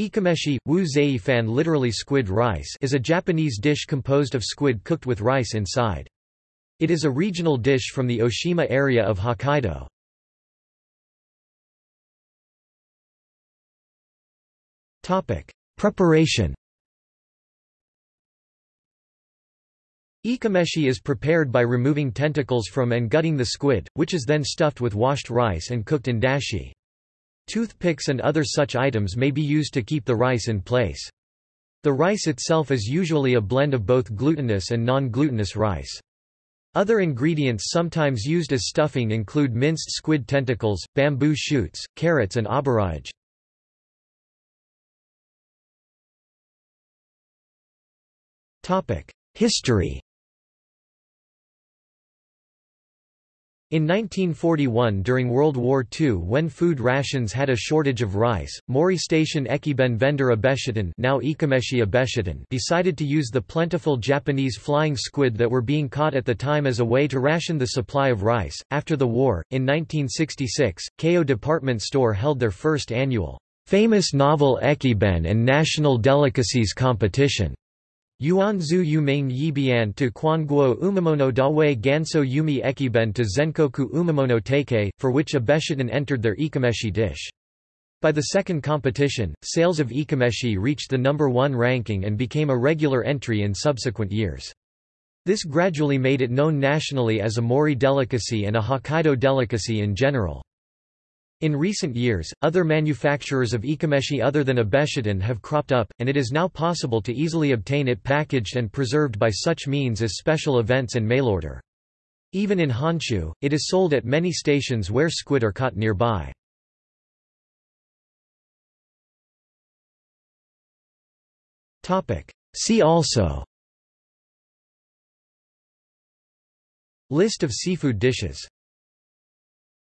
Ikameshi, wu fan literally squid rice is a Japanese dish composed of squid cooked with rice inside. It is a regional dish from the Oshima area of Hokkaido. Preparation Ikameshi is prepared by removing tentacles from and gutting the squid, which is then stuffed with washed rice and cooked in dashi. Toothpicks and other such items may be used to keep the rice in place. The rice itself is usually a blend of both glutinous and non-glutinous rice. Other ingredients sometimes used as stuffing include minced squid tentacles, bamboo shoots, carrots and aburaage. History In 1941 during World War II when food rations had a shortage of rice, Mori Station Ekiben vendor Abeshitan now Abeshitan decided to use the plentiful Japanese flying squid that were being caught at the time as a way to ration the supply of rice. After the war, in 1966, Keio Department Store held their first annual Famous Novel Ekiben and National Delicacies Competition. Yuanzu Yumain Yibian to Kwanguo Umamono Dawe Ganso Yumi Ekiben to Zenkoku Umamono Teike, for which Abeshitan entered their ikameshi dish. By the second competition, sales of ikameshi reached the number one ranking and became a regular entry in subsequent years. This gradually made it known nationally as a Mori delicacy and a Hokkaido delicacy in general. In recent years, other manufacturers of ikameshi other than Abeshitan have cropped up, and it is now possible to easily obtain it packaged and preserved by such means as special events and mail order. Even in Honshu, it is sold at many stations where squid are caught nearby. See also List of seafood dishes